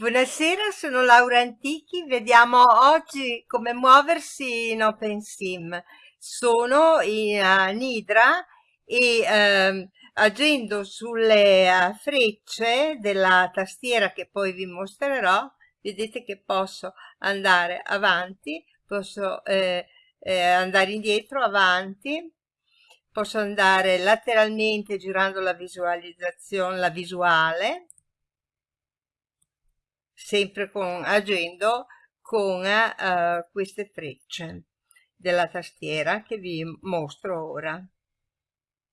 Buonasera, sono Laura Antichi, vediamo oggi come muoversi in OpenSim. Sono in Nidra e uh, agendo sulle uh, frecce della tastiera che poi vi mostrerò, vedete che posso andare avanti, posso eh, eh, andare indietro, avanti, posso andare lateralmente girando la visualizzazione, la visuale, sempre con, agendo con uh, queste frecce della tastiera che vi mostro ora.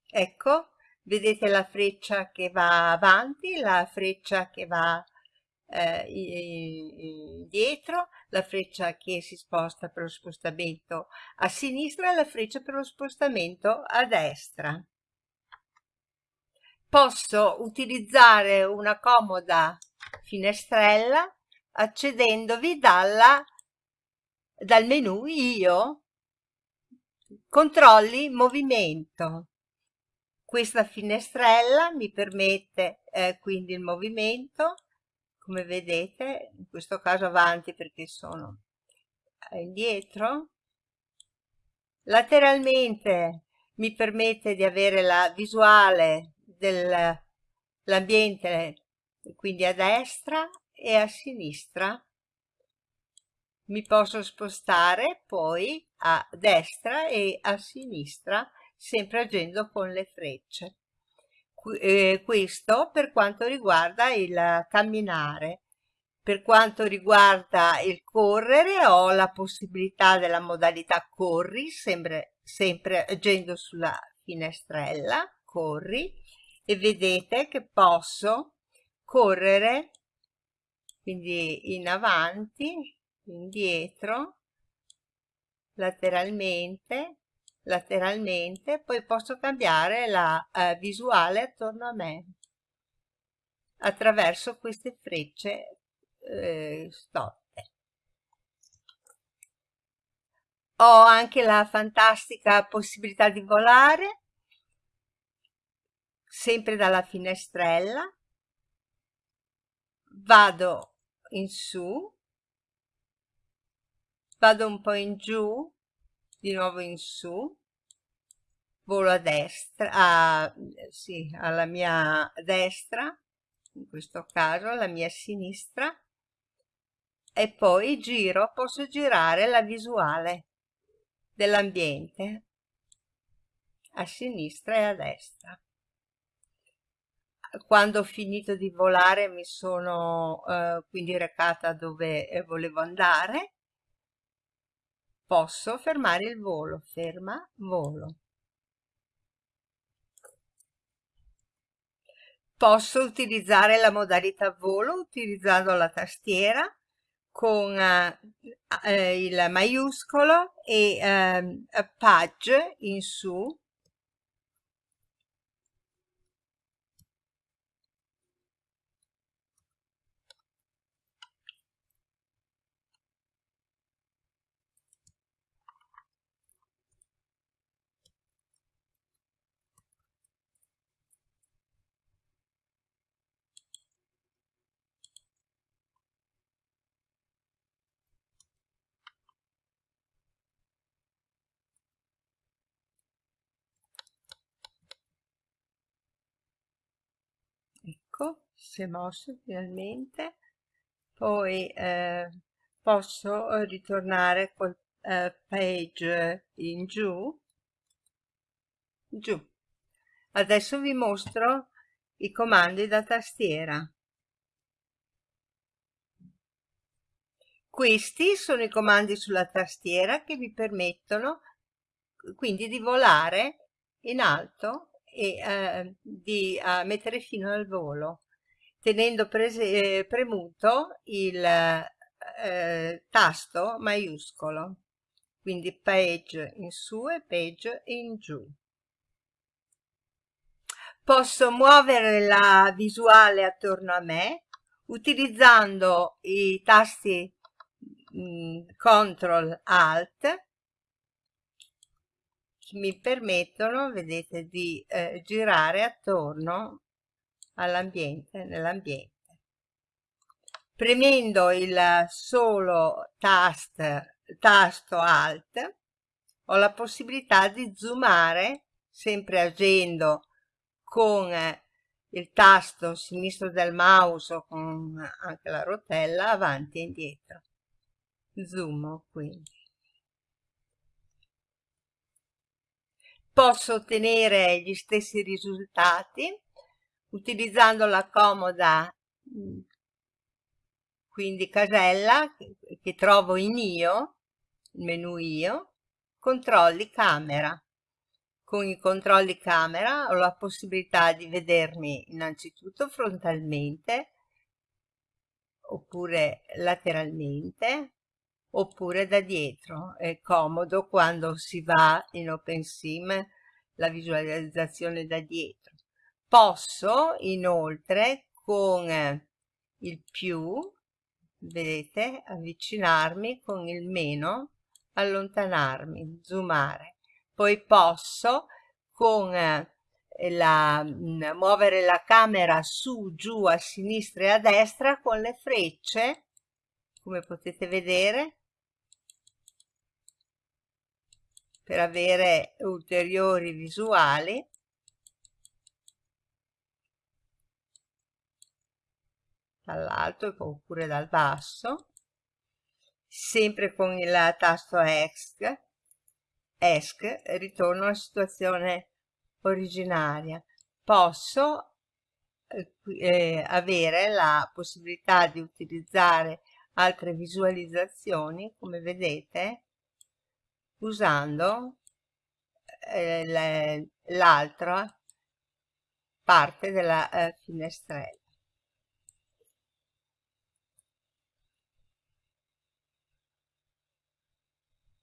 Ecco, vedete la freccia che va avanti, la freccia che va eh, indietro, la freccia che si sposta per lo spostamento a sinistra e la freccia per lo spostamento a destra. Posso utilizzare una comoda finestrella accedendovi dalla, dal menu io. Controlli movimento. Questa finestrella mi permette eh, quindi il movimento come vedete in questo caso avanti perché sono indietro. Lateralmente mi permette di avere la visuale dell'ambiente quindi a destra e a sinistra. Mi posso spostare poi a destra e a sinistra sempre agendo con le frecce. Eh, questo per quanto riguarda il camminare. Per quanto riguarda il correre ho la possibilità della modalità corri sempre, sempre agendo sulla finestrella corri e vedete che posso correre quindi in avanti indietro lateralmente lateralmente poi posso cambiare la eh, visuale attorno a me. Attraverso queste frecce eh, stotte ho anche la fantastica possibilità di volare sempre dalla finestrella vado in su vado un po' in giù di nuovo in su volo a destra a, sì, alla mia destra in questo caso alla mia sinistra e poi giro posso girare la visuale dell'ambiente a sinistra e a destra quando ho finito di volare mi sono eh, quindi recata dove eh, volevo andare. Posso fermare il volo? Ferma volo. Posso utilizzare la modalità volo utilizzando la tastiera con eh, eh il maiuscolo e eh, page in su ecco si è mosso finalmente. Poi eh, posso ritornare col eh, page in giù. Giù. Adesso vi mostro i comandi da tastiera. Questi sono i comandi sulla tastiera che vi permettono quindi di volare in alto e eh, di eh, mettere fino al volo tenendo eh, premuto il eh, tasto maiuscolo. Quindi page in su e page in giù. Posso muovere la visuale attorno a me utilizzando i tasti mh, mm, CTRL ALT mi permettono, vedete, di eh, girare attorno all'ambiente, nell'ambiente. premendo il solo tast, tasto Alt ho la possibilità di zoomare sempre agendo con il tasto sinistro del mouse o con anche la rotella avanti e indietro zoom quindi posso ottenere gli stessi risultati utilizzando la comoda quindi casella che trovo in io il menu io controlli camera. Con i controlli camera ho la possibilità di vedermi innanzitutto frontalmente oppure lateralmente oppure da dietro. È comodo quando si va in OpenSim la visualizzazione da dietro. Posso inoltre con il più vedete avvicinarmi con il meno allontanarmi zoomare. Poi posso con eh, la, mm, muovere la camera su, giù, a sinistra e a destra con le frecce, come potete vedere, per avere ulteriori visuali. dall'alto oppure dal basso sempre con il tasto ESC ESC ritorno alla situazione originaria. Posso eh, eh, avere la possibilità di utilizzare altre visualizzazioni, come vedete, usando eh, l'altra parte della eh, finestrella.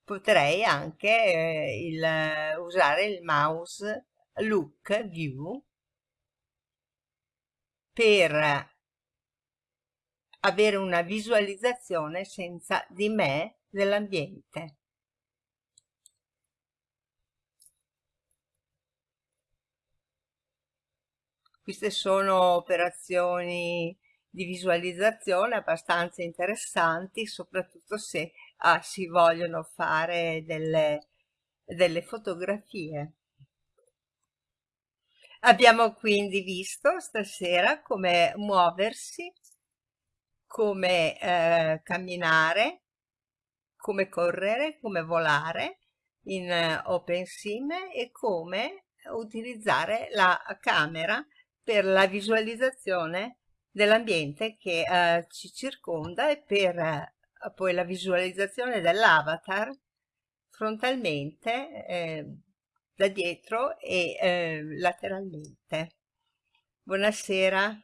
potrei anche eh, il, usare il mouse look view per avere una visualizzazione senza di me dell'ambiente. Queste sono operazioni di visualizzazione abbastanza interessanti, soprattutto se ah, si vogliono fare delle, delle fotografie. Abbiamo quindi visto stasera come muoversi, come eh, camminare, come correre, come volare in eh, OpenSim e come utilizzare la camera per la visualizzazione dell'ambiente che eh, ci circonda e per eh, poi la visualizzazione dell'avatar frontalmente eh, da dietro e eh, lateralmente. Buonasera.